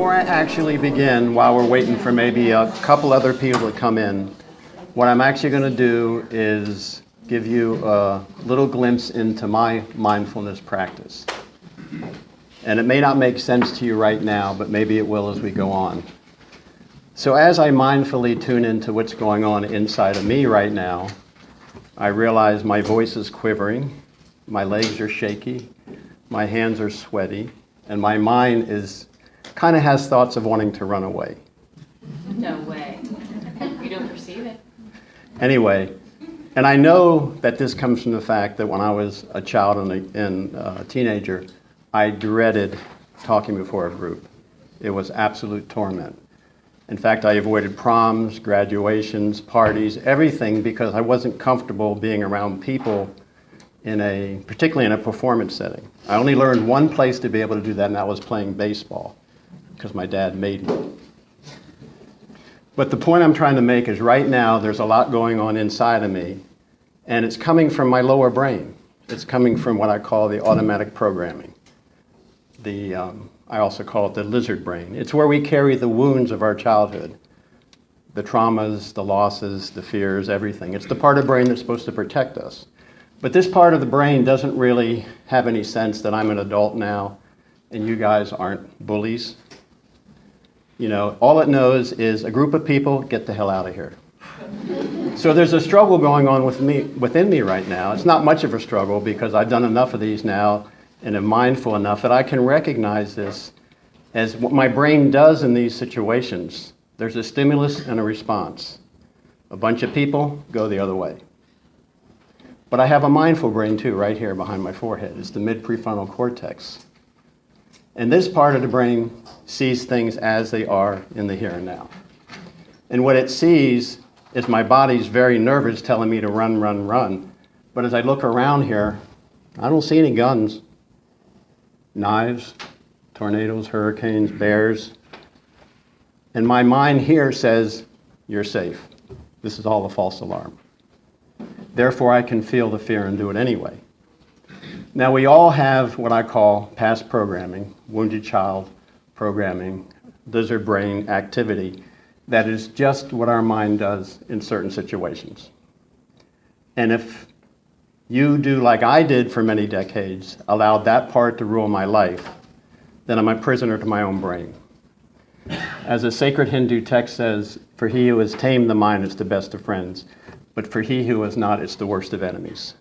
before I actually begin, while we're waiting for maybe a couple other people to come in, what I'm actually going to do is give you a little glimpse into my mindfulness practice. And it may not make sense to you right now, but maybe it will as we go on. So as I mindfully tune into what's going on inside of me right now, I realize my voice is quivering, my legs are shaky, my hands are sweaty, and my mind is kind of has thoughts of wanting to run away. No way. You don't perceive it. Anyway, and I know that this comes from the fact that when I was a child and a, and a teenager, I dreaded talking before a group. It was absolute torment. In fact, I avoided proms, graduations, parties, everything because I wasn't comfortable being around people in a, particularly in a performance setting. I only learned one place to be able to do that, and that was playing baseball because my dad made me. But the point I'm trying to make is right now there's a lot going on inside of me, and it's coming from my lower brain. It's coming from what I call the automatic programming. The, um, I also call it the lizard brain. It's where we carry the wounds of our childhood, the traumas, the losses, the fears, everything. It's the part of the brain that's supposed to protect us. But this part of the brain doesn't really have any sense that I'm an adult now and you guys aren't bullies you know, all it knows is a group of people, get the hell out of here. So there's a struggle going on with me, within me right now. It's not much of a struggle because I've done enough of these now and am mindful enough that I can recognize this as what my brain does in these situations. There's a stimulus and a response. A bunch of people go the other way. But I have a mindful brain too, right here behind my forehead. It's the mid-prefrontal cortex. And this part of the brain sees things as they are in the here and now. And what it sees is my body's very nervous telling me to run, run, run. But as I look around here, I don't see any guns, knives, tornadoes, hurricanes, bears. And my mind here says, you're safe. This is all a false alarm. Therefore, I can feel the fear and do it anyway. Now, we all have what I call past programming, wounded child programming, lizard brain activity that is just what our mind does in certain situations. And if you do like I did for many decades, allowed that part to rule my life, then I'm a prisoner to my own brain. As a sacred Hindu text says, for he who has tamed the mind is the best of friends, but for he who has not, it's the worst of enemies.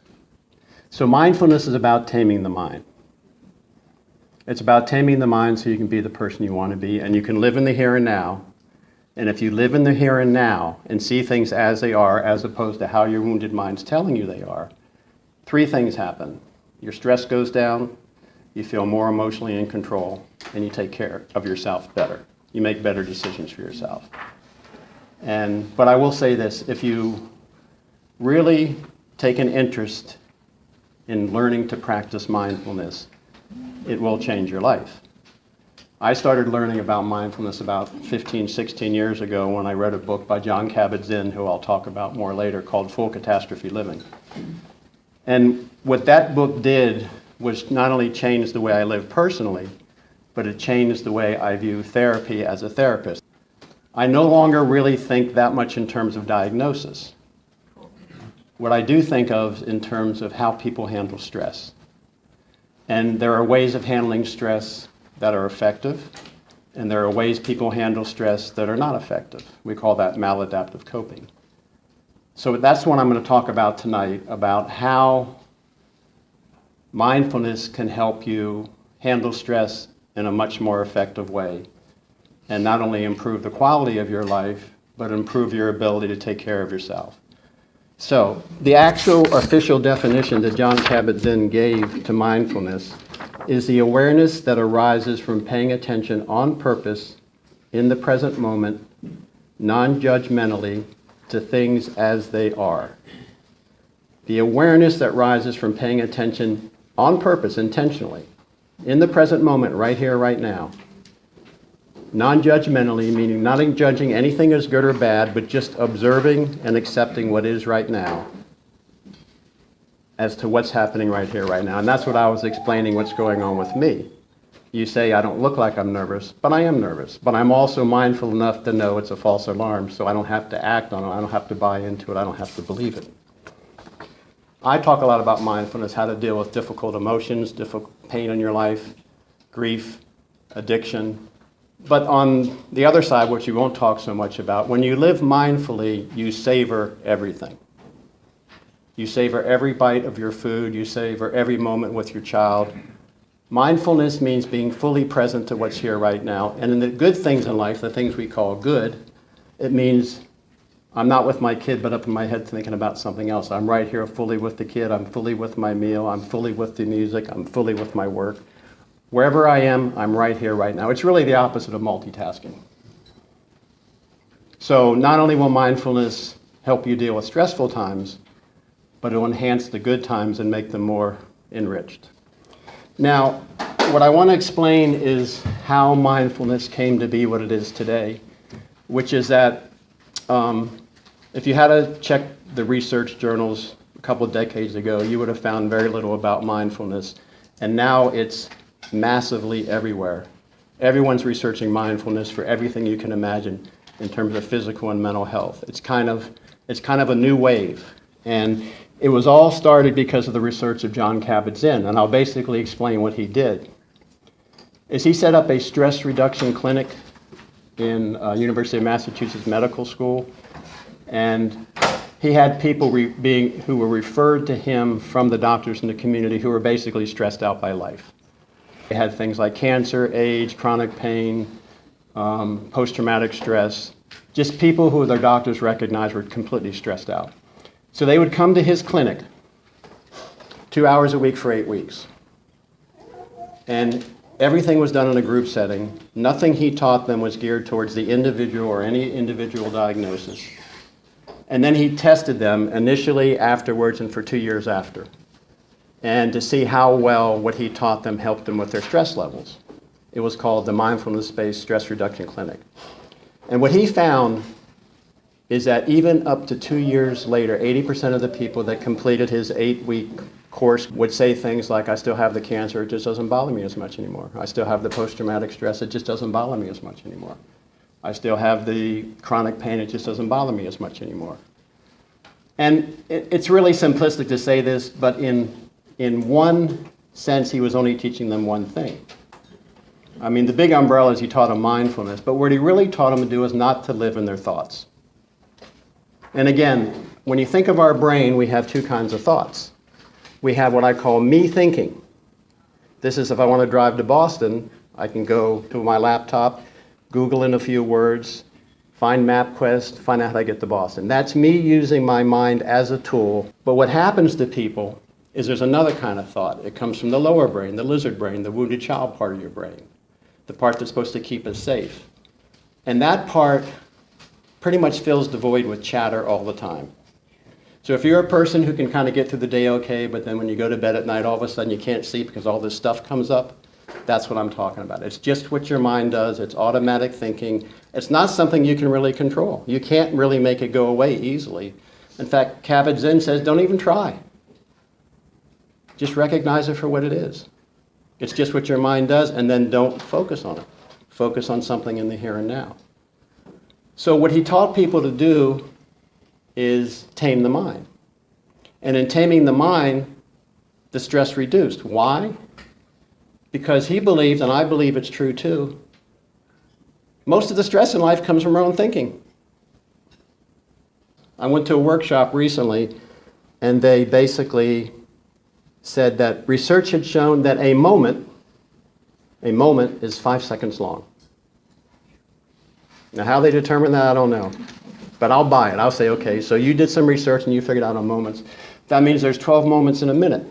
So mindfulness is about taming the mind. It's about taming the mind so you can be the person you want to be and you can live in the here and now. And if you live in the here and now and see things as they are as opposed to how your wounded mind's telling you they are, three things happen. Your stress goes down, you feel more emotionally in control, and you take care of yourself better. You make better decisions for yourself. And, but I will say this, if you really take an interest in learning to practice mindfulness, it will change your life. I started learning about mindfulness about 15, 16 years ago when I read a book by Jon Kabat-Zinn, who I'll talk about more later, called Full Catastrophe Living. And what that book did was not only change the way I live personally, but it changed the way I view therapy as a therapist. I no longer really think that much in terms of diagnosis what I do think of in terms of how people handle stress. And there are ways of handling stress that are effective, and there are ways people handle stress that are not effective. We call that maladaptive coping. So that's what I'm going to talk about tonight, about how mindfulness can help you handle stress in a much more effective way and not only improve the quality of your life, but improve your ability to take care of yourself. So the actual official definition that Jon Kabat-Zinn gave to mindfulness is the awareness that arises from paying attention on purpose in the present moment, non-judgmentally, to things as they are. The awareness that rises from paying attention on purpose, intentionally, in the present moment, right here, right now, non-judgmentally, meaning not judging anything as good or bad, but just observing and accepting what is right now as to what's happening right here, right now. And that's what I was explaining what's going on with me. you say, I don't look like I'm nervous, but I am nervous. But I'm also mindful enough to know it's a false alarm, so I don't have to act on it, I don't have to buy into it, I don't have to believe it. I talk a lot about mindfulness, how to deal with difficult emotions, difficult pain in your life, grief, addiction. But on the other side, which you won't talk so much about, when you live mindfully, you savor everything. You savor every bite of your food, you savor every moment with your child. Mindfulness means being fully present to what's here right now. And in the good things in life, the things we call good, it means I'm not with my kid, but up in my head thinking about something else. I'm right here fully with the kid. I'm fully with my meal. I'm fully with the music. I'm fully with my work. Wherever I am, I'm right here, right now. It's really the opposite of multitasking. So, not only will mindfulness help you deal with stressful times, but it will enhance the good times and make them more enriched. Now, what I want to explain is how mindfulness came to be what it is today, which is that um, if you had to check the research journals a couple of decades ago, you would have found very little about mindfulness. And now it's massively everywhere. Everyone's researching mindfulness for everything you can imagine in terms of physical and mental health. It's kind of, it's kind of a new wave. And it was all started because of the research of Jon Kabat-Zinn, and I'll basically explain what he did. Is he set up a stress reduction clinic in uh, University of Massachusetts Medical School, and he had people being who were referred to him from the doctors in the community who were basically stressed out by life. They had things like cancer, age, chronic pain, um, post-traumatic stress, just people who their doctors recognized were completely stressed out. So they would come to his clinic two hours a week for eight weeks. And everything was done in a group setting. Nothing he taught them was geared towards the individual or any individual diagnosis. And then he tested them initially, afterwards, and for two years after. And to see how well what he taught them helped them with their stress levels. It was called the Mindfulness Based Stress Reduction Clinic. And what he found is that even up to two years later, 80% of the people that completed his eight week course would say things like, I still have the cancer, it just doesn't bother me as much anymore. I still have the post traumatic stress, it just doesn't bother me as much anymore. I still have the chronic pain, it just doesn't bother me as much anymore. And it's really simplistic to say this, but in, in one sense, he was only teaching them one thing. I mean, the big umbrella is he taught them mindfulness, but what he really taught them to do is not to live in their thoughts. And again, when you think of our brain, we have two kinds of thoughts. We have what I call me thinking. This is if I want to drive to Boston, I can go to my laptop, Google in a few words, find MapQuest, find out how to get to Boston. That's me using my mind as a tool. But what happens to people is there's another kind of thought. It comes from the lower brain, the lizard brain, the wounded child part of your brain, the part that's supposed to keep us safe. And that part pretty much fills the void with chatter all the time. So if you're a person who can kind of get through the day okay, but then when you go to bed at night, all of a sudden you can't sleep because all this stuff comes up, that's what I'm talking about. It's just what your mind does. It's automatic thinking. It's not something you can really control. You can't really make it go away easily. In fact, Kabat-Zinn says, don't even try. Just recognize it for what it is. It's just what your mind does, and then don't focus on it. Focus on something in the here and now. So, what he taught people to do is tame the mind. And in taming the mind, the stress reduced. Why? Because he believed, and I believe it's true too, most of the stress in life comes from our own thinking. I went to a workshop recently, and they basically said that research had shown that a moment, a moment is five seconds long. Now, how they determine that, I don't know. But I'll buy it. I'll say, okay, so you did some research and you figured out on moments. That means there's 12 moments in a minute.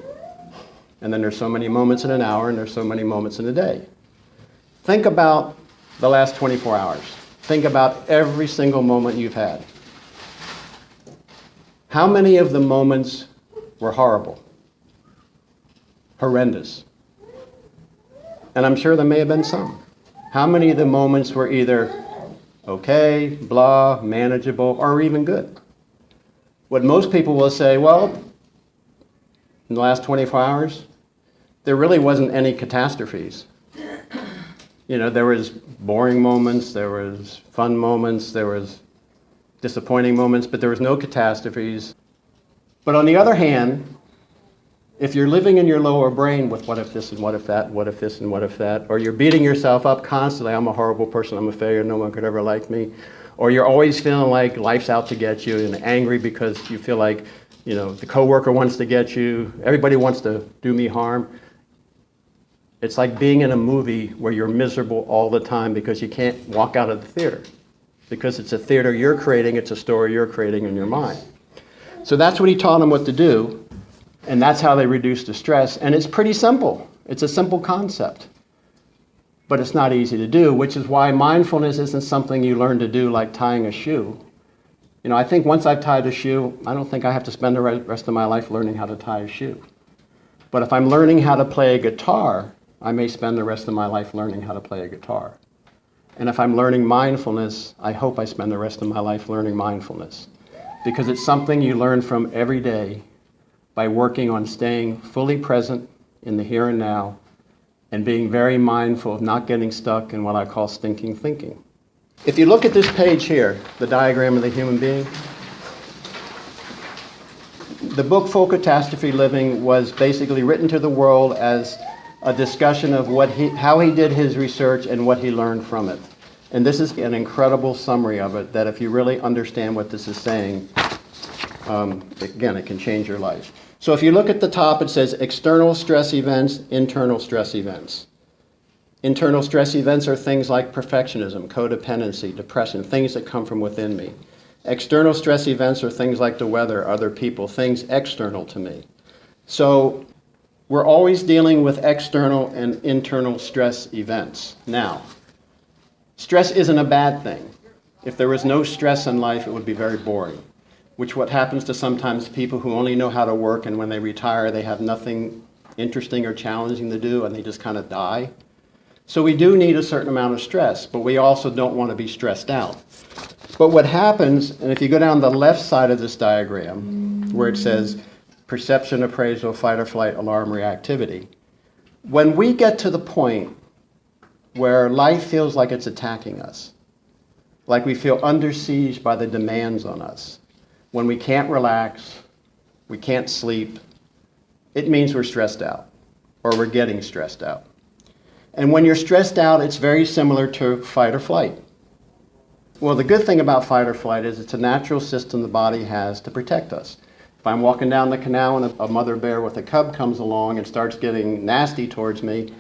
And then there's so many moments in an hour, and there's so many moments in a day. Think about the last 24 hours. Think about every single moment you've had. How many of the moments were horrible? Horrendous. And I'm sure there may have been some. How many of the moments were either okay, blah, manageable, or even good? What most people will say, well, in the last 24 hours, there really wasn't any catastrophes. You know, there was boring moments, there was fun moments, there was disappointing moments, but there was no catastrophes. But on the other hand, if you're living in your lower brain with what if this and what if that, what if this and what if that, or you're beating yourself up constantly, I'm a horrible person, I'm a failure, no one could ever like me, or you're always feeling like life's out to get you and angry because you feel like, you know, the coworker wants to get you, everybody wants to do me harm. It's like being in a movie where you're miserable all the time because you can't walk out of the theater. Because it's a theater you're creating, it's a story you're creating in your mind. So that's what he taught them what to do, and that's how they reduce the stress. And it's pretty simple. It's a simple concept. But it's not easy to do, which is why mindfulness isn't something you learn to do like tying a shoe. You know, I think once I've tied a shoe, I don't think I have to spend the rest of my life learning how to tie a shoe. But if I'm learning how to play a guitar, I may spend the rest of my life learning how to play a guitar. And if I'm learning mindfulness, I hope I spend the rest of my life learning mindfulness. Because it's something you learn from every day by working on staying fully present in the here and now and being very mindful of not getting stuck in what I call stinking thinking. If you look at this page here, the diagram of the human being, the book Full Catastrophe Living was basically written to the world as a discussion of what he, how he did his research and what he learned from it. And this is an incredible summary of it that if you really understand what this is saying, um, again, it can change your life. So if you look at the top, it says external stress events, internal stress events. Internal stress events are things like perfectionism, codependency, depression, things that come from within me. External stress events are things like the weather, other people, things external to me. So we're always dealing with external and internal stress events. Now, stress isn't a bad thing. If there was no stress in life, it would be very boring, which what happens to sometimes people who only know how to work and when they retire, they have nothing interesting or challenging to do and they just kind of die. So we do need a certain amount of stress, but we also don't want to be stressed out. But what happens, and if you go down the left side of this diagram, where it says perception, appraisal, fight or flight, alarm, reactivity. When we get to the point where life feels like it's attacking us, like we feel under siege by the demands on us, when we can't relax, we can't sleep, it means we're stressed out or we're getting stressed out. And when you're stressed out, it's very similar to fight or flight. Well, the good thing about fight or flight is it's a natural system the body has to protect us. If I'm walking down the canal and a mother bear with a cub comes along and starts getting nasty towards me,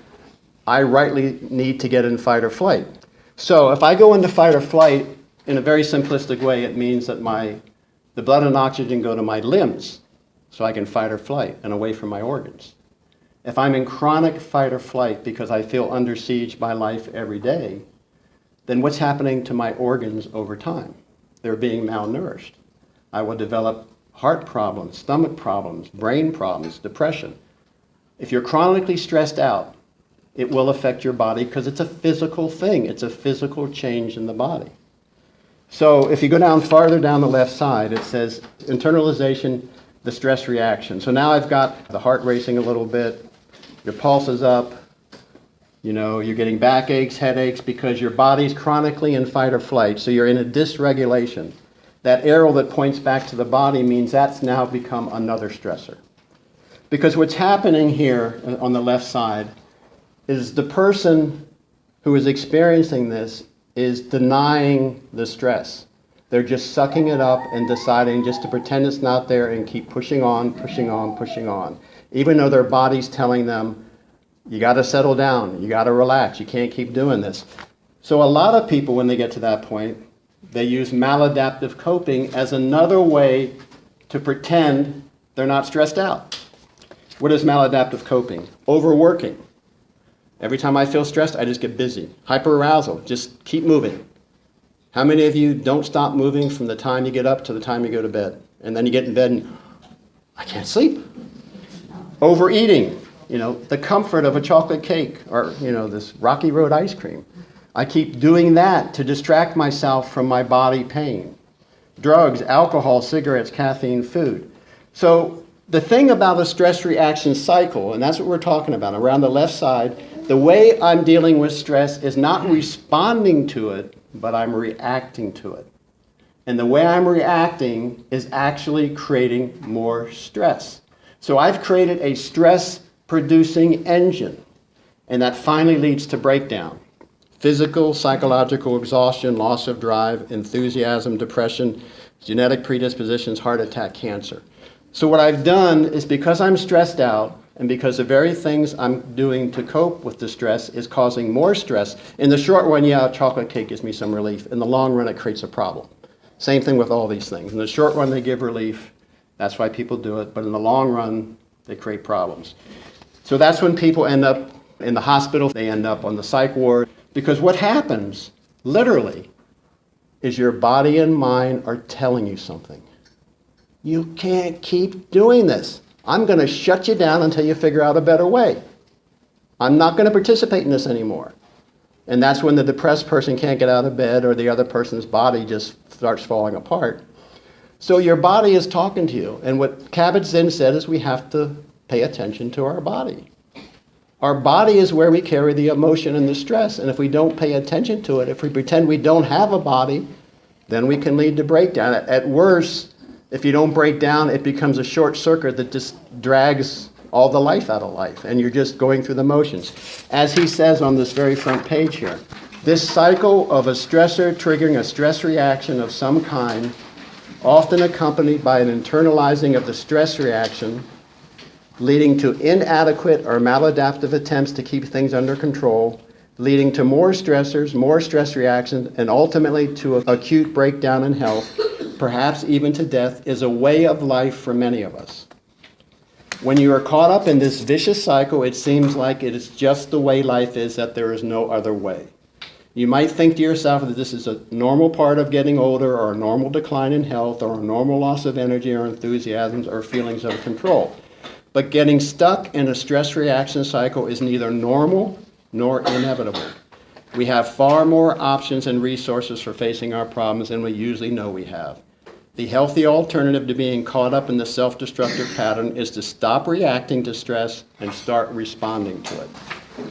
I rightly need to get in fight or flight. So if I go into fight or flight, in a very simplistic way, it means that my, the blood and oxygen go to my limbs so I can fight or flight and away from my organs. If I'm in chronic fight or flight because I feel under siege by life every day, then what's happening to my organs over time? They're being malnourished. I will develop heart problems, stomach problems, brain problems, depression. If you're chronically stressed out, it will affect your body because it's a physical thing. It's a physical change in the body. So if you go down farther down the left side, it says internalization, the stress reaction. So now I've got the heart racing a little bit, your pulse is up, you know, you're getting backaches, headaches because your body's chronically in fight or flight. So you're in a dysregulation. That arrow that points back to the body means that's now become another stressor. Because what's happening here uh, on the left side is the person who is experiencing this is denying the stress. They're just sucking it up and deciding just to pretend it's not there and keep pushing on, pushing on, pushing on. Even though their body's telling them, you got to settle down, you got to relax, you can't keep doing this. So, a lot of people, when they get to that point, they use maladaptive coping as another way to pretend they're not stressed out. What is maladaptive coping? Overworking. Every time I feel stressed, I just get busy. Hyperarousal, just keep moving. How many of you don't stop moving from the time you get up to the time you go to bed? And then you get in bed and I can't sleep. Overeating, you know, the comfort of a chocolate cake or, you know, this Rocky Road ice cream. I keep doing that to distract myself from my body pain. Drugs, alcohol, cigarettes, caffeine, food. So the thing about a stress reaction cycle, and that's what we're talking about, around the left side, The way I'm dealing with stress is not responding to it, but I'm reacting to it. And the way I'm reacting is actually creating more stress. So I've created a stress producing engine, and that finally leads to breakdown. Physical, psychological exhaustion, loss of drive, enthusiasm, depression, genetic predispositions, heart attack, cancer. So, what I've done is because I'm stressed out, and because the very things I'm doing to cope with the stress is causing more stress, in the short run, yeah, chocolate cake gives me some relief. In the long run, it creates a problem. Same thing with all these things. In the short run, they give relief. That's why people do it. But in the long run, they create problems. So that's when people end up in the hospital, they end up on the psych ward. Because what happens, literally, is your body and mind are telling you something. You can't keep doing this. I'm going to shut you down until you figure out a better way. I'm not going to participate in this anymore. And that's when the depressed person can't get out of bed or the other person's body just starts falling apart. So your body is talking to you. And what Kabat-Zinn said is we have to pay attention to our body. Our body is where we carry the emotion and the stress. And if we don't pay attention to it, if we pretend we don't have a body, then we can lead to breakdown. At worst, if you don't break down, it becomes a short circuit that just drags all the life out of life, and you're just going through the motions. As he says on this very front page here, this cycle of a stressor triggering a stress reaction of some kind, often accompanied by an internalizing of the stress reaction, leading to inadequate or maladaptive attempts to keep things under control, leading to more stressors, more stress reactions, and ultimately to acute breakdown in health, perhaps even to death, is a way of life for many of us. When you are caught up in this vicious cycle, it seems like it is just the way life is, that there is no other way. You might think to yourself that this is a normal part of getting older, or a normal decline in health, or a normal loss of energy, or enthusiasms, or feelings of control. But getting stuck in a stress reaction cycle is neither normal nor inevitable. We have far more options and resources for facing our problems than we usually know we have. The healthy alternative to being caught up in the self destructive pattern is to stop reacting to stress and start responding to it.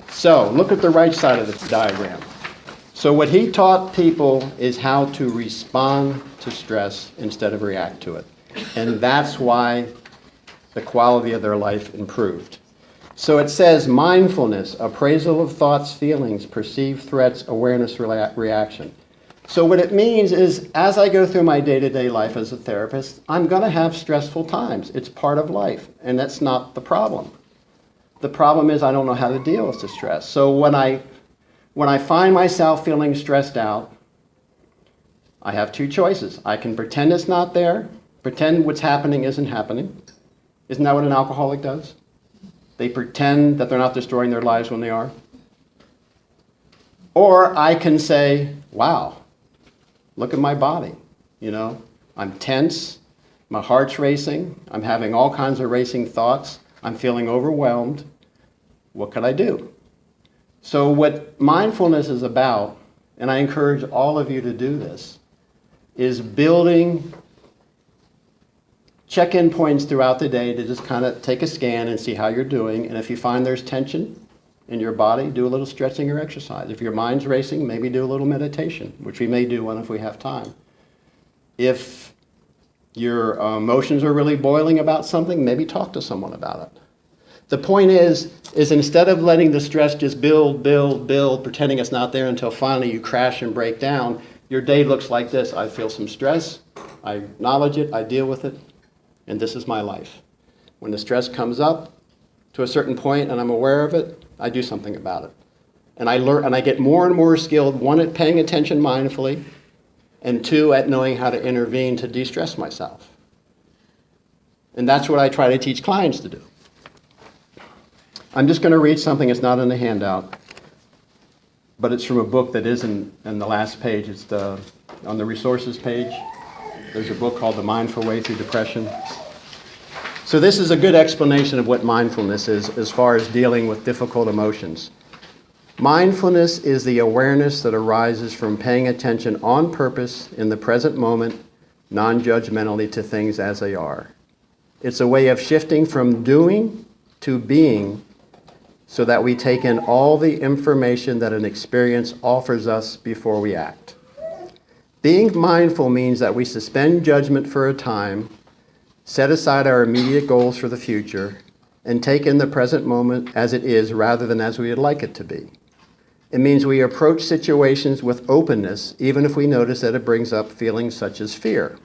So, look at the right side of the diagram. So, what he taught people is how to respond to stress instead of react to it. And that's why the quality of their life improved. So it says mindfulness, appraisal of thoughts, feelings, perceived threats, awareness, reaction. So, what it means is, as I go through my day to day life as a therapist, I'm going to have stressful times. It's part of life, and that's not the problem. The problem is, I don't know how to deal with the stress. So, when I, when I find myself feeling stressed out, I have two choices. I can pretend it's not there, pretend what's happening isn't happening. Isn't that what an alcoholic does? They pretend that they're not destroying their lives when they are. Or I can say, wow, Look at my body. You know, I'm tense, my heart's racing, I'm having all kinds of racing thoughts, I'm feeling overwhelmed. What could I do? So, what mindfulness is about, and I encourage all of you to do this, is building check in points throughout the day to just kind of take a scan and see how you're doing. And if you find there's tension, in your body, do a little stretching or exercise. If your mind's racing, maybe do a little meditation, which we may do one if we have time. If your uh, emotions are really boiling about something, maybe talk to someone about it. The point is, is instead of letting the stress just build, build, build, pretending it's not there until finally you crash and break down, your day looks like this. I feel some stress, I acknowledge it, I deal with it, and this is my life. When the stress comes up to a certain point and I'm aware of it, I do something about it. And I learn and I get more and more skilled, one at paying attention mindfully, and two at knowing how to intervene to de-stress myself. And that's what I try to teach clients to do. I'm just going to read something that's not in the handout, but it's from a book that is in, in the last page. It's the, on the resources page. There's a book called The Mindful Way Through Depression. So, this is a good explanation of what mindfulness is as far as dealing with difficult emotions. Mindfulness is the awareness that arises from paying attention on purpose in the present moment, non judgmentally to things as they are. It's a way of shifting from doing to being so that we take in all the information that an experience offers us before we act. Being mindful means that we suspend judgment for a time, set aside our immediate goals for the future, and take in the present moment as it is rather than as we would like it to be. It means we approach situations with openness, even if we notice that it brings up feelings such as fear.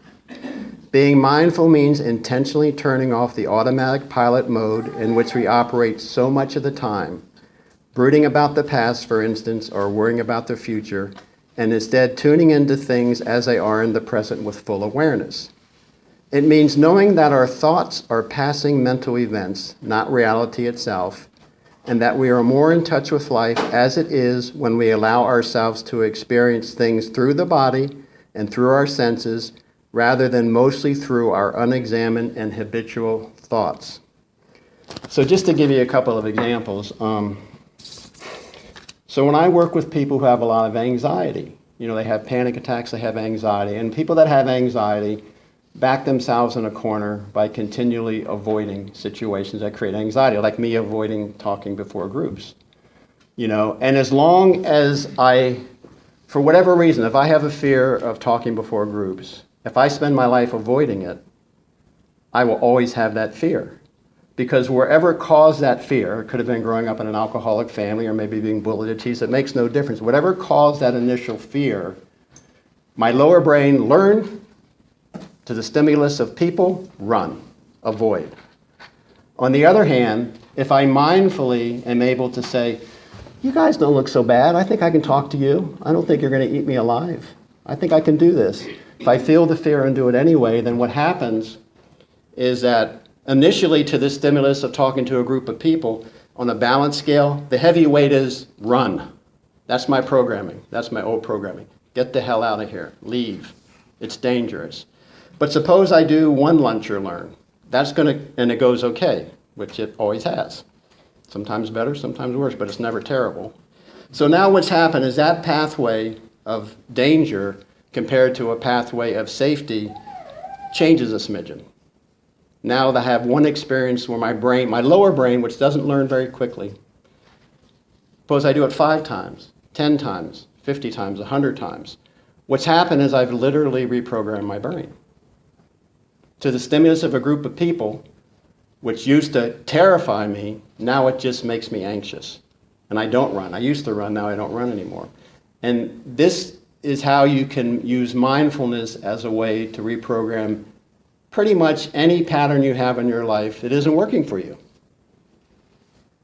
Being mindful means intentionally turning off the automatic pilot mode in which we operate so much of the time, brooding about the past, for instance, or worrying about the future, and instead tuning into things as they are in the present with full awareness. It means knowing that our thoughts are passing mental events, not reality itself, and that we are more in touch with life as it is when we allow ourselves to experience things through the body and through our senses rather than mostly through our unexamined and habitual thoughts. So, just to give you a couple of examples, um, so when I work with people who have a lot of anxiety, you know, they have panic attacks, they have anxiety, and people that have anxiety back themselves in a corner by continually avoiding situations that create anxiety, like me avoiding talking before groups. You know, and as long as I, for whatever reason, if I have a fear of talking before groups, if I spend my life avoiding it, I will always have that fear. Because wherever caused that fear, it could have been growing up in an alcoholic family or maybe being bullied or teased, it makes no difference. Whatever caused that initial fear, my lower brain learned to the stimulus of people, run, avoid. On the other hand, if I mindfully am able to say, you guys don't look so bad. I think I can talk to you. I don't think you're going to eat me alive. I think I can do this. If I feel the fear and do it anyway, then what happens is that initially to the stimulus of talking to a group of people, on a balance scale, the heavy weight is run. That's my programming. That's my old programming. Get the hell out of here. Leave. It's dangerous. But suppose I do one lunch or learn. That's going to, and it goes okay, which it always has. Sometimes better, sometimes worse, but it's never terrible. So now what's happened is that pathway of danger compared to a pathway of safety changes a smidgen. Now I have one experience where my brain, my lower brain, which doesn't learn very quickly, suppose I do it five times, 10 times, 50 times, 100 times. What's happened is I've literally reprogrammed my brain to the stimulus of a group of people, which used to terrify me, now it just makes me anxious. And I don't run. I used to run, now I don't run anymore. And this is how you can use mindfulness as a way to reprogram pretty much any pattern you have in your life that isn't working for you.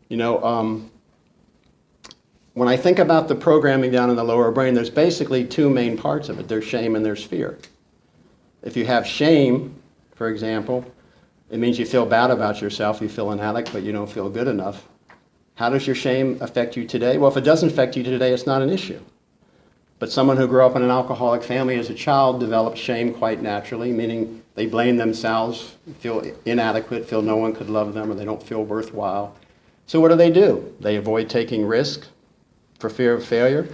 You know, um, when I think about the programming down in the lower brain, there's basically two main parts of it there's shame and there's fear. If you have shame, for example, it means you feel bad about yourself, you feel inadequate, but you don't feel good enough. How does your shame affect you today? Well, if it doesn't affect you today, it's not an issue. But someone who grew up in an alcoholic family as a child develops shame quite naturally, meaning they blame themselves, feel inadequate, feel no one could love them, or they don't feel worthwhile. So what do they do? They avoid taking risk for fear of failure.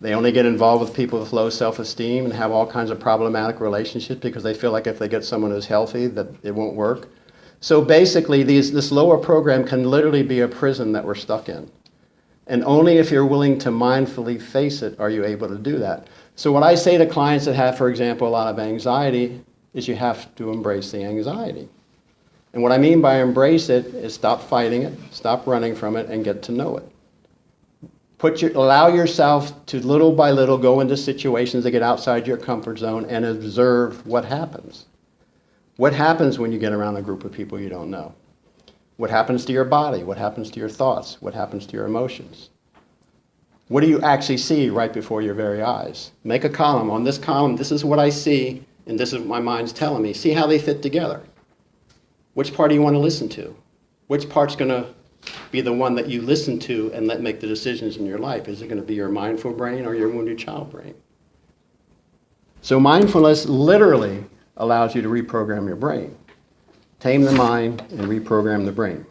They only get involved with people with low self-esteem and have all kinds of problematic relationships because they feel like if they get someone who's healthy that it won't work. So basically, these, this lower program can literally be a prison that we're stuck in. And only if you're willing to mindfully face it are you able to do that. So what I say to clients that have, for example, a lot of anxiety is you have to embrace the anxiety. And what I mean by embrace it is stop fighting it, stop running from it, and get to know it. Put your, allow yourself to little by little go into situations that get outside your comfort zone and observe what happens. What happens when you get around a group of people you don't know? What happens to your body? What happens to your thoughts? What happens to your emotions? What do you actually see right before your very eyes? Make a column. On this column, this is what I see, and this is what my mind's telling me. See how they fit together. Which part do you want to listen to? Which part's going to be the one that you listen to and let make the decisions in your life? Is it going to be your mindful brain or your wounded child brain? So mindfulness literally allows you to reprogram your brain. Tame the mind and reprogram the brain.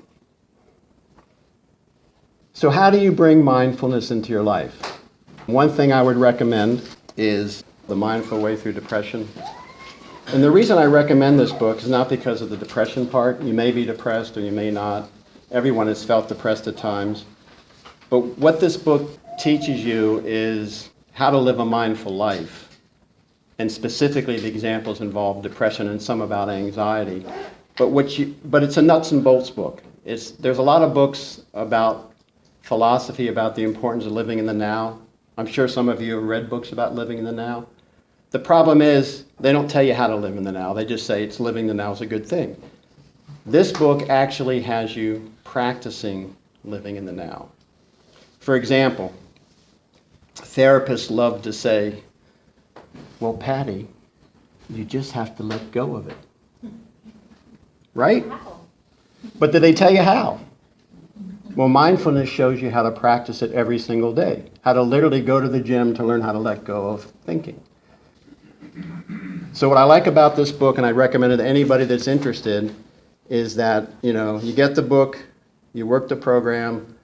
So how do you bring mindfulness into your life? One thing I would recommend is The Mindful Way Through Depression. And the reason I recommend this book is not because of the depression part. You may be depressed or you may not. Everyone has felt depressed at times. But what this book teaches you is how to live a mindful life. And specifically, the examples involve depression and some about anxiety. But, what you, but it's a nuts and bolts book. It's, there's a lot of books about philosophy, about the importance of living in the now. I'm sure some of you have read books about living in the now. The problem is, they don't tell you how to live in the now. They just say it's living the now is a good thing. This book actually has you practicing living in the now. For example, therapists love to say, Well, Patty, you just have to let go of it. Right? But did they tell you how? Well, mindfulness shows you how to practice it every single day, how to literally go to the gym to learn how to let go of thinking. So, what I like about this book, and I recommend it to anybody that's interested, is that you know you get the book, you work the program.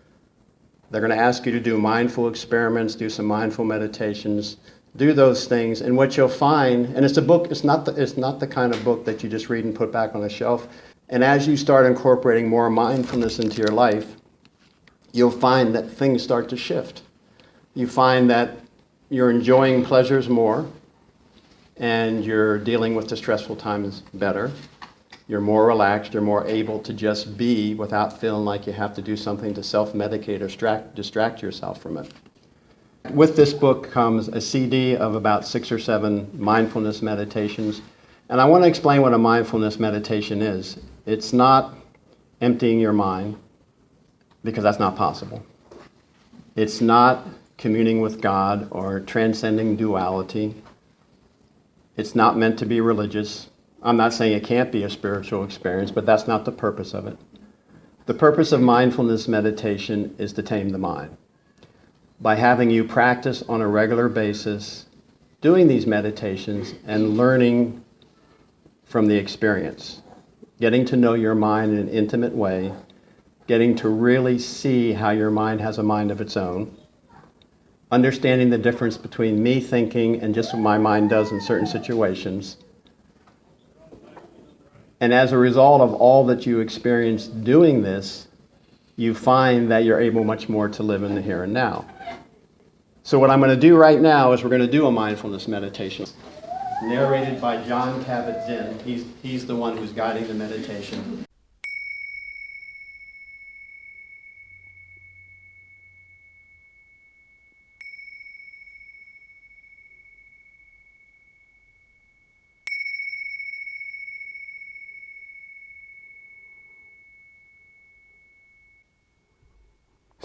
They're going to ask you to do mindful experiments, do some mindful meditations, do those things, and what you'll find, and it's a book. It's not the, it's not the kind of book that you just read and put back on the shelf. And as you start incorporating more mindfulness into your life, you'll find that things start to shift. You find that you're enjoying pleasures more and you're dealing with the stressful times better. You're more relaxed, you're more able to just be without feeling like you have to do something to self medicate or distract, distract yourself from it. With this book comes a CD of about six or seven mindfulness meditations. And I want to explain what a mindfulness meditation is. It's not emptying your mind, because that's not possible. It's not communing with God or transcending duality. It's not meant to be religious. I'm not saying it can't be a spiritual experience, but that's not the purpose of it. The purpose of mindfulness meditation is to tame the mind. By having you practice on a regular basis, doing these meditations and learning from the experience, getting to know your mind in an intimate way. Getting to really see how your mind has a mind of its own, understanding the difference between me thinking and just what my mind does in certain situations. And as a result of all that you experience doing this, you find that you're able much more to live in the here and now. So, what I'm going to do right now is we're going to do a mindfulness meditation narrated by Jon Kabat-Zinn. He's, he's the one who's guiding the meditation.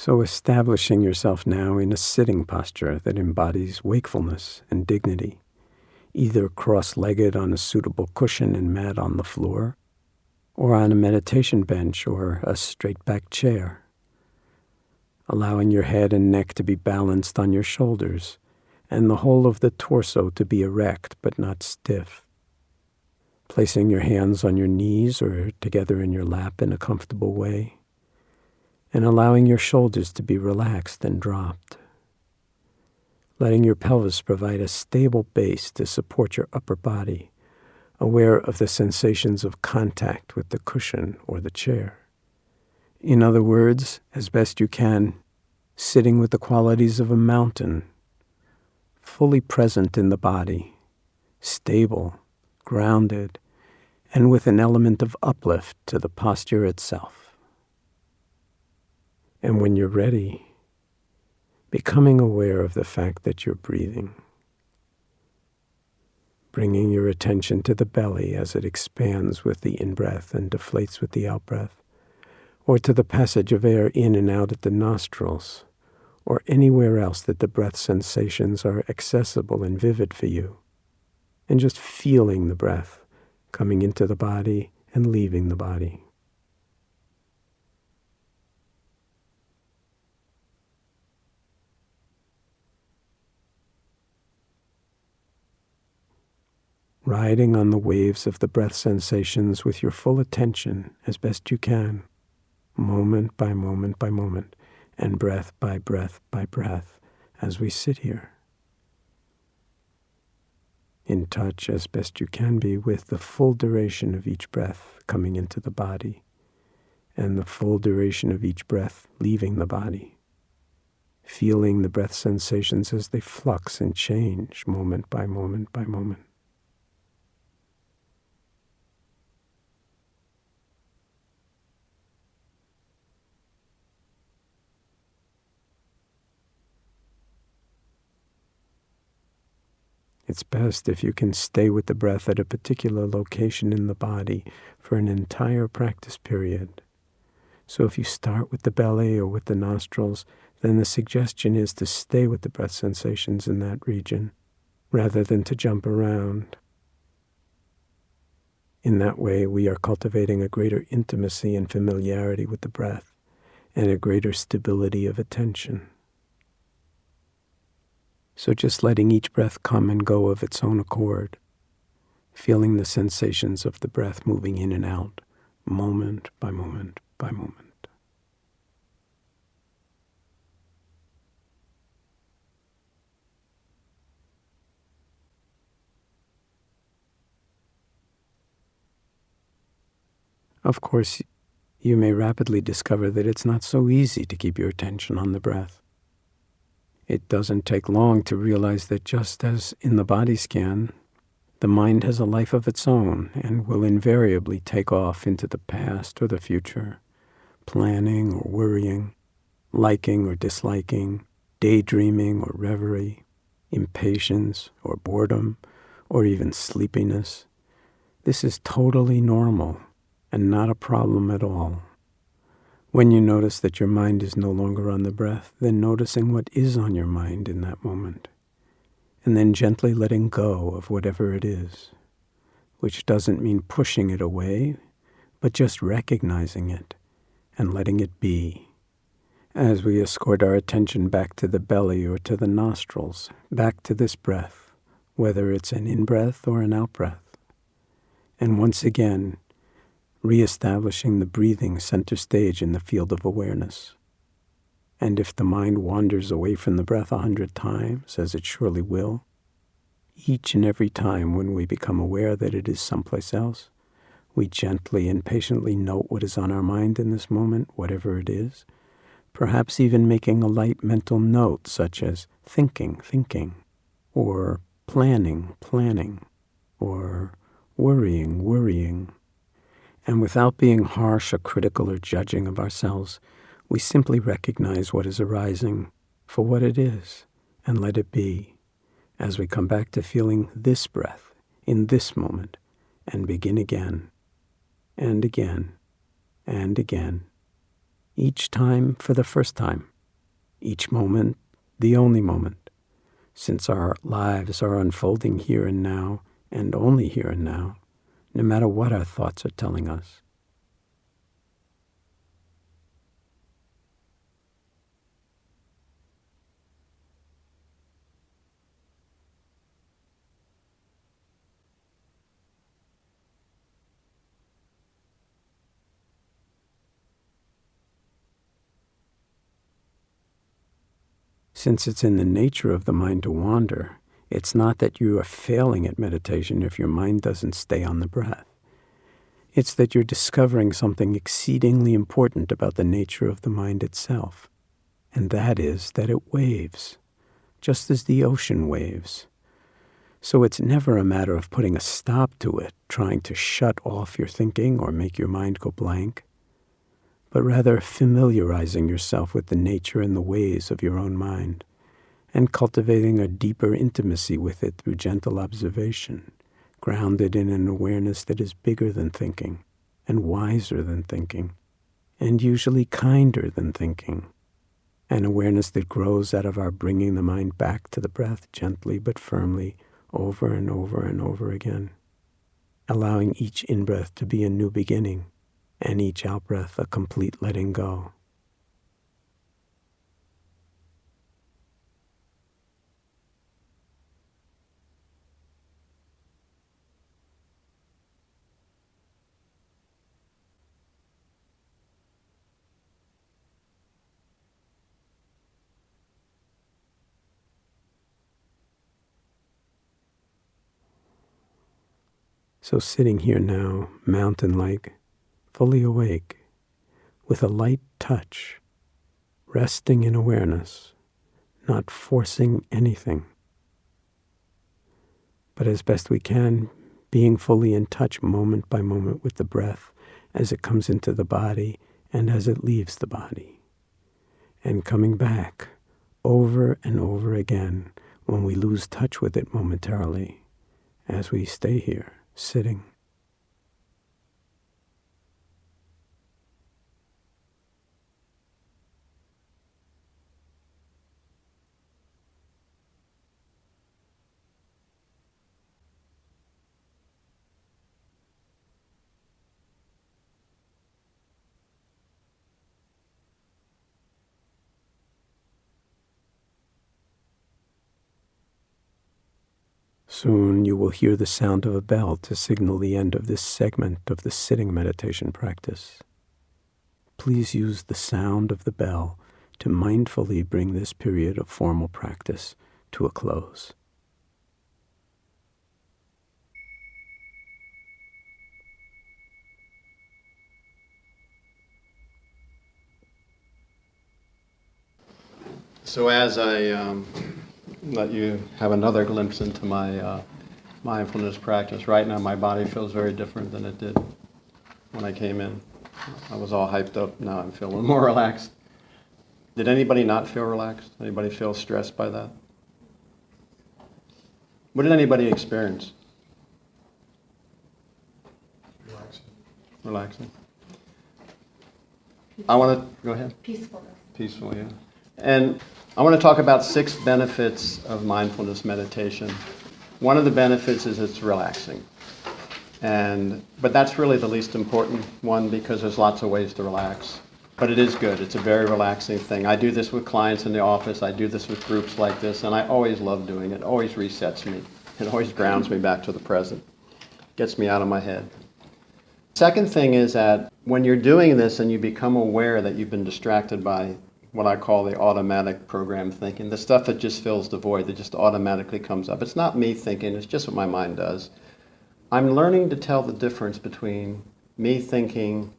So, establishing yourself now in a sitting posture that embodies wakefulness and dignity, either cross legged on a suitable cushion and mat on the floor, or on a meditation bench or a straight back chair. Allowing your head and neck to be balanced on your shoulders, and the whole of the torso to be erect but not stiff. Placing your hands on your knees or together in your lap in a comfortable way and allowing your shoulders to be relaxed and dropped. Letting your pelvis provide a stable base to support your upper body, aware of the sensations of contact with the cushion or the chair. In other words, as best you can, sitting with the qualities of a mountain, fully present in the body, stable, grounded, and with an element of uplift to the posture itself. And when you're ready, becoming aware of the fact that you're breathing, bringing your attention to the belly as it expands with the in breath and deflates with the out breath, or to the passage of air in and out at the nostrils, or anywhere else that the breath sensations are accessible and vivid for you, and just feeling the breath coming into the body and leaving the body. Riding on the waves of the breath sensations with your full attention as best you can, moment by moment by moment, and breath by breath by breath as we sit here. In touch as best you can be with the full duration of each breath coming into the body and the full duration of each breath leaving the body. Feeling the breath sensations as they flux and change moment by moment by moment. It's best if you can stay with the breath at a particular location in the body for an entire practice period. So if you start with the belly or with the nostrils, then the suggestion is to stay with the breath sensations in that region rather than to jump around. In that way, we are cultivating a greater intimacy and familiarity with the breath and a greater stability of attention. So just letting each breath come and go of its own accord, feeling the sensations of the breath moving in and out, moment by moment by moment. Of course, you may rapidly discover that it's not so easy to keep your attention on the breath. It doesn't take long to realize that just as in the body scan, the mind has a life of its own and will invariably take off into the past or the future, planning or worrying, liking or disliking, daydreaming or reverie, impatience or boredom, or even sleepiness. This is totally normal and not a problem at all. When you notice that your mind is no longer on the breath, then noticing what is on your mind in that moment, and then gently letting go of whatever it is, which doesn't mean pushing it away, but just recognizing it and letting it be. As we escort our attention back to the belly or to the nostrils, back to this breath, whether it's an in breath or an out breath. And once again, reestablishing the breathing center stage in the field of awareness. And if the mind wanders away from the breath a hundred times, as it surely will, each and every time when we become aware that it is someplace else, we gently and patiently note what is on our mind in this moment, whatever it is, perhaps even making a light mental note such as thinking, thinking, or planning, planning, or worrying, worrying, and without being harsh or critical or judging of ourselves, we simply recognize what is arising for what it is and let it be as we come back to feeling this breath in this moment and begin again and again and again, each time for the first time, each moment the only moment, since our lives are unfolding here and now and only here and now no matter what our thoughts are telling us. Since it's in the nature of the mind to wander, it's not that you are failing at meditation if your mind doesn't stay on the breath. It's that you're discovering something exceedingly important about the nature of the mind itself, and that is that it waves, just as the ocean waves. So it's never a matter of putting a stop to it, trying to shut off your thinking or make your mind go blank, but rather familiarizing yourself with the nature and the ways of your own mind and cultivating a deeper intimacy with it through gentle observation, grounded in an awareness that is bigger than thinking and wiser than thinking, and usually kinder than thinking. An awareness that grows out of our bringing the mind back to the breath gently but firmly over and over and over again, allowing each in breath to be a new beginning and each out breath a complete letting go. So, sitting here now, mountain like, fully awake, with a light touch, resting in awareness, not forcing anything, but as best we can, being fully in touch moment by moment with the breath as it comes into the body and as it leaves the body, and coming back over and over again when we lose touch with it momentarily as we stay here sitting. Soon you will hear the sound of a bell to signal the end of this segment of the sitting meditation practice. Please use the sound of the bell to mindfully bring this period of formal practice to a close. So as I um, let you have another glimpse into my uh, mindfulness practice, right now my body feels very different than it did when I came in. I was all hyped up. Now I'm feeling more relaxed. Did anybody not feel relaxed? Anybody feel stressed by that? What did anybody experience? Relaxing. Relaxing. I want to go ahead. Peacefulness. Peaceful, yeah. And I want to talk about six benefits of mindfulness meditation. One of the benefits is it's relaxing. And but that's really the least important one because there's lots of ways to relax. But it is good. It's a very relaxing thing. I do this with clients in the office. I do this with groups like this, and I always love doing it. It always resets me. It always grounds me back to the present. Gets me out of my head. Second thing is that when you're doing this and you become aware that you've been distracted by what I call the automatic program thinking, the stuff that just fills the void, that just automatically comes up. It's not me thinking, it's just what my mind does. I'm learning to tell the difference between me thinking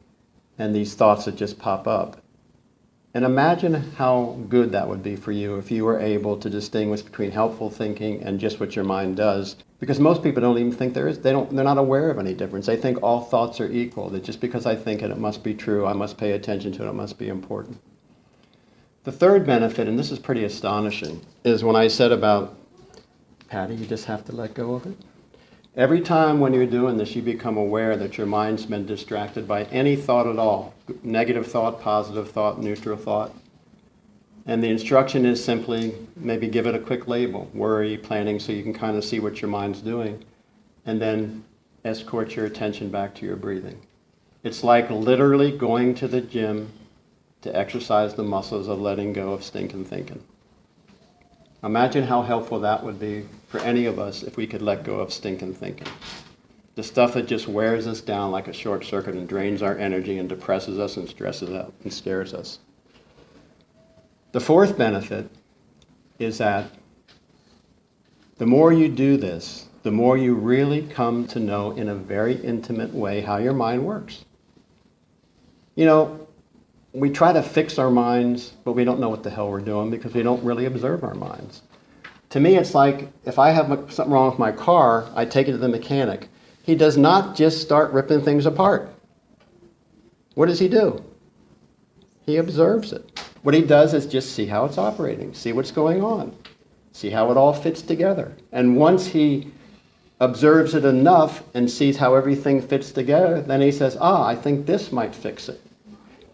and these thoughts that just pop up. And imagine how good that would be for you if you were able to distinguish between helpful thinking and just what your mind does. Because most people don't even think there is, they don't, they're not aware of any difference. They think all thoughts are equal, that just because I think it, it must be true, I must pay attention to it, it must be important. The third benefit, and this is pretty astonishing, is when I said about, Patty, you just have to let go of it. Every time when you're doing this, you become aware that your mind's been distracted by any thought at all negative thought, positive thought, neutral thought. And the instruction is simply maybe give it a quick label worry, planning, so you can kind of see what your mind's doing. And then escort your attention back to your breathing. It's like literally going to the gym to exercise the muscles of letting go of stinking thinking. Imagine how helpful that would be for any of us if we could let go of stinking thinking. The stuff that just wears us down like a short circuit and drains our energy and depresses us and stresses out and scares us. The fourth benefit is that the more you do this, the more you really come to know in a very intimate way how your mind works. You know, we try to fix our minds, but we don't know what the hell we're doing because we don't really observe our minds. To me, it's like if I have something wrong with my car, I take it to the mechanic. He does not just start ripping things apart. What does he do? He observes it. What he does is just see how it's operating, see what's going on, see how it all fits together. And once he observes it enough and sees how everything fits together, then he says, ah, I think this might fix it.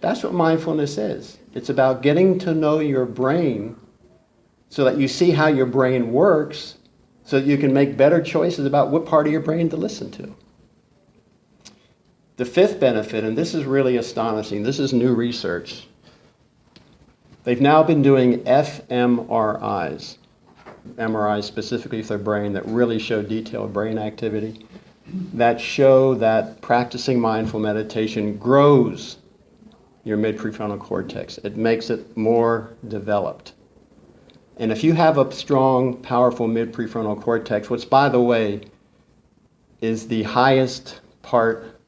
That's what mindfulness is. It's about getting to know your brain so that you see how your brain works so that you can make better choices about what part of your brain to listen to. The fifth benefit, and this is really astonishing, this is new research. They've now been doing fMRIs, MRIs specifically for the brain that really show detailed brain activity, that show that practicing mindful meditation grows your mid-prefrontal cortex. It makes it more developed. And if you have a strong, powerful mid-prefrontal cortex, which by the way is the highest part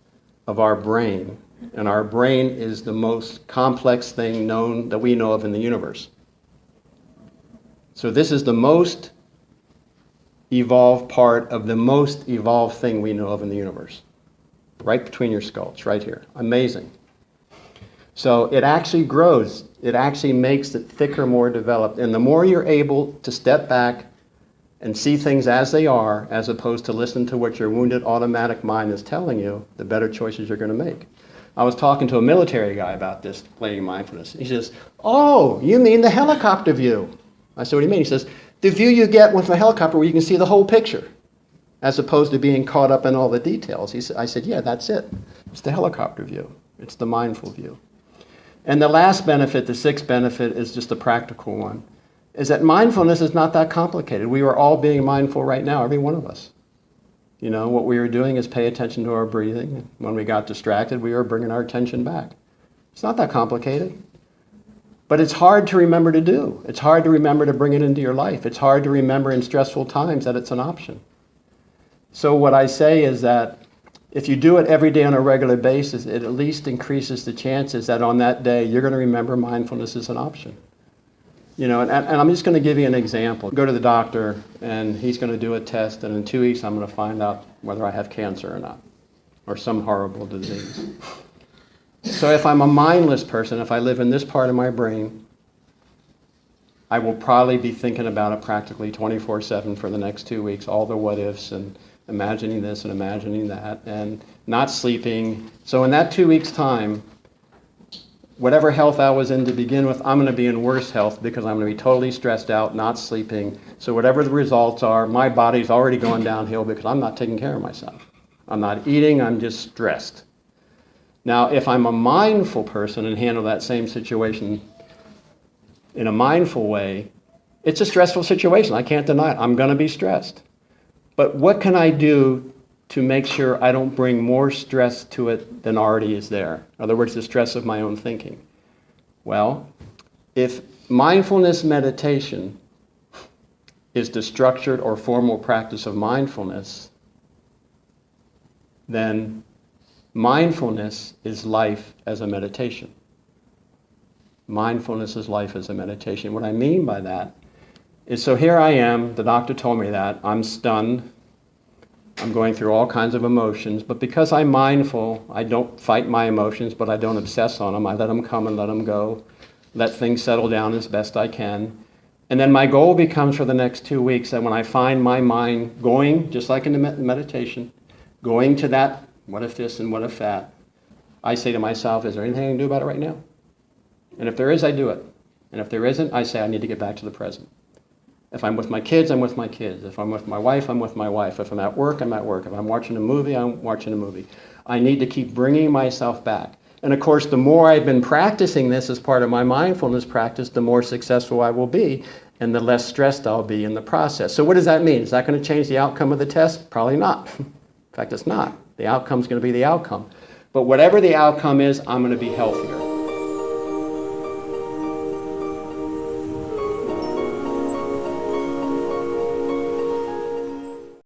of our brain, And our brain is the most complex thing known that we know of in the universe. So this is the most evolved part of the most evolved thing we know of in the universe. Right between your skulls, right here. Amazing. So it actually grows. It actually makes it thicker, more developed. And the more you're able to step back and see things as they are, as opposed to listen to what your wounded automatic mind is telling you, the better choices you're going to make. I was talking to a military guy about this, playing mindfulness. He says, Oh, you mean the helicopter view? I said, What do you mean? He says, The view you get with a helicopter where you can see the whole picture, as opposed to being caught up in all the details. He said, I said, Yeah, that's it. It's the helicopter view, it's the mindful view. And the last benefit, the sixth benefit, is just a practical one, is that mindfulness is not that complicated. We are all being mindful right now, every one of us. You know, what we were doing is pay attention to our breathing. When we got distracted, we were bringing our attention back. It's not that complicated. But it's hard to remember to do. It's hard to remember to bring it into your life. It's hard to remember in stressful times that it's an option. So, what I say is that if you do it every day on a regular basis, it at least increases the chances that on that day you're going to remember mindfulness is an option. You know, and, and I'm just going to give you an example. Go to the doctor, and he's going to do a test, and in two weeks I'm going to find out whether I have cancer or not, or some horrible disease. So if I'm a mindless person, if I live in this part of my brain, I will probably be thinking about it practically 24 7 for the next two weeks, all the what ifs and imagining this and imagining that, and not sleeping. So in that two weeks' time, whatever health I was in to begin with, I'm going to be in worse health because I'm going to be totally stressed out, not sleeping. So whatever the results are, my body's already going downhill because I'm not taking care of myself. I'm not eating, I'm just stressed. Now, if I'm a mindful person and handle that same situation in a mindful way, it's a stressful situation. I can't deny it. I'm going to be stressed. But what can I do to make sure I don't bring more stress to it than already is there? In other words, the stress of my own thinking. Well, if mindfulness meditation is the structured or formal practice of mindfulness, then mindfulness is life as a meditation. Mindfulness is life as a meditation. What I mean by that is so here I am, the doctor told me that, I'm stunned, I'm going through all kinds of emotions, but because I'm mindful, I don't fight my emotions, but I don't obsess on them. I let them come and let them go, let things settle down as best I can. And then my goal becomes for the next two weeks that when I find my mind going, just like in the meditation, going to that, what if this and what if that, I say to myself, is there anything I can do about it right now? And if there is, I do it. And if there isn't, I say I need to get back to the present. If I'm with my kids, I'm with my kids. If I'm with my wife, I'm with my wife. If I'm at work, I'm at work. If I'm watching a movie, I'm watching a movie. I need to keep bringing myself back. And of course, the more I've been practicing this as part of my mindfulness practice, the more successful I will be and the less stressed I'll be in the process. So, what does that mean? Is that going to change the outcome of the test? Probably not. in fact, it's not. The outcome is going to be the outcome. But whatever the outcome is, I'm going to be healthier.